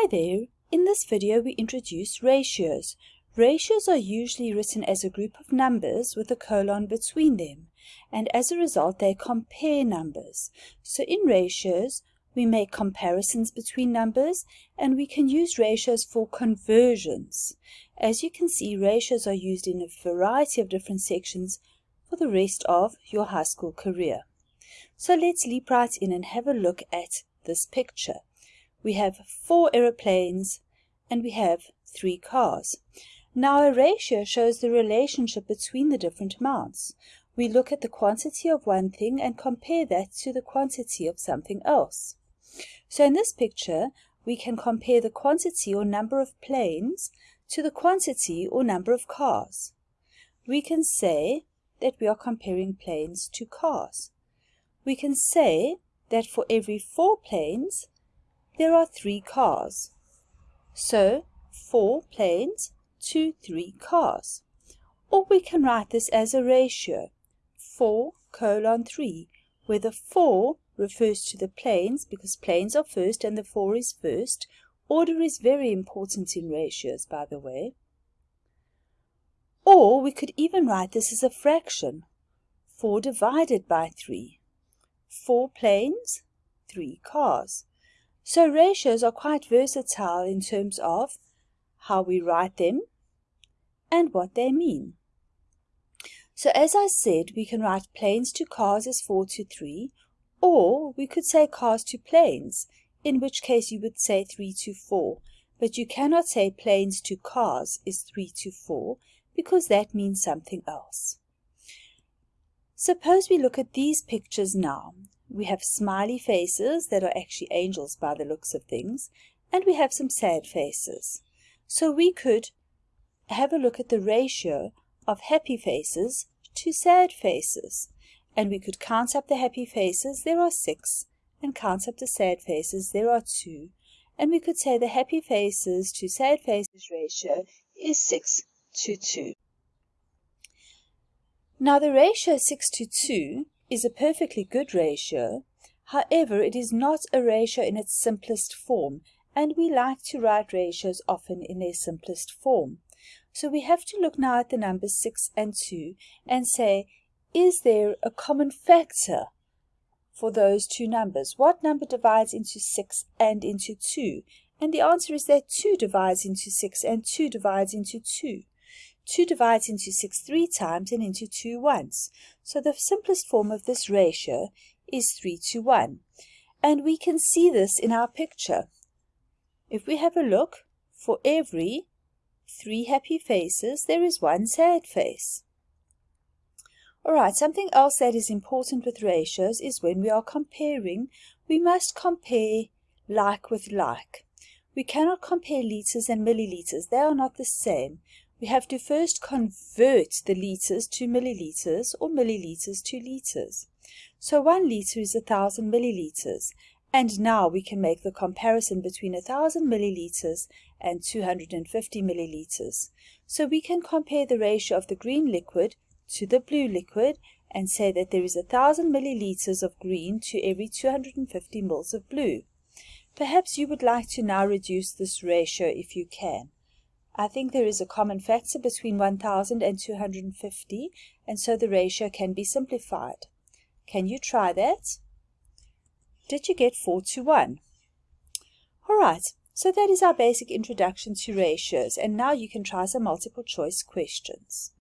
Hi there! In this video we introduce ratios. Ratios are usually written as a group of numbers with a colon between them and as a result they compare numbers. So in ratios we make comparisons between numbers and we can use ratios for conversions. As you can see ratios are used in a variety of different sections for the rest of your high school career. So let's leap right in and have a look at this picture we have four aeroplanes, and we have three cars. Now a ratio shows the relationship between the different amounts. We look at the quantity of one thing and compare that to the quantity of something else. So in this picture, we can compare the quantity or number of planes to the quantity or number of cars. We can say that we are comparing planes to cars. We can say that for every four planes, there are three cars. So, four planes to three cars. Or we can write this as a ratio, 4 colon 3, where the 4 refers to the planes because planes are first and the 4 is first. Order is very important in ratios, by the way. Or we could even write this as a fraction, 4 divided by 3. 4 planes, 3 cars. So ratios are quite versatile in terms of how we write them and what they mean. So as I said, we can write planes to cars as 4 to 3, or we could say cars to planes, in which case you would say 3 to 4, but you cannot say planes to cars is 3 to 4, because that means something else. Suppose we look at these pictures now. We have smiley faces that are actually angels by the looks of things, and we have some sad faces. So we could have a look at the ratio of happy faces to sad faces. And we could count up the happy faces, there are six, and count up the sad faces, there are two. And we could say the happy faces to sad faces ratio is 6 to 2. Now the ratio 6 to 2 is a perfectly good ratio. However, it is not a ratio in its simplest form, and we like to write ratios often in their simplest form. So we have to look now at the numbers 6 and 2 and say, is there a common factor for those two numbers? What number divides into 6 and into 2? And the answer is that 2 divides into 6 and 2 divides into 2. 2 divides into 6 three times and into 2 once. So the simplest form of this ratio is 3 to 1. And we can see this in our picture. If we have a look, for every three happy faces, there is one sad face. Alright, something else that is important with ratios is when we are comparing, we must compare like with like. We cannot compare litres and milliliters. They are not the same we have to first convert the litres to millilitres or millilitres to litres. So one litre is a thousand millilitres, and now we can make the comparison between a thousand millilitres and 250 millilitres. So we can compare the ratio of the green liquid to the blue liquid and say that there is a thousand millilitres of green to every 250 mils of blue. Perhaps you would like to now reduce this ratio if you can. I think there is a common factor between 1000 and 250, and so the ratio can be simplified. Can you try that? Did you get 4 to 1? Alright, so that is our basic introduction to ratios, and now you can try some multiple choice questions.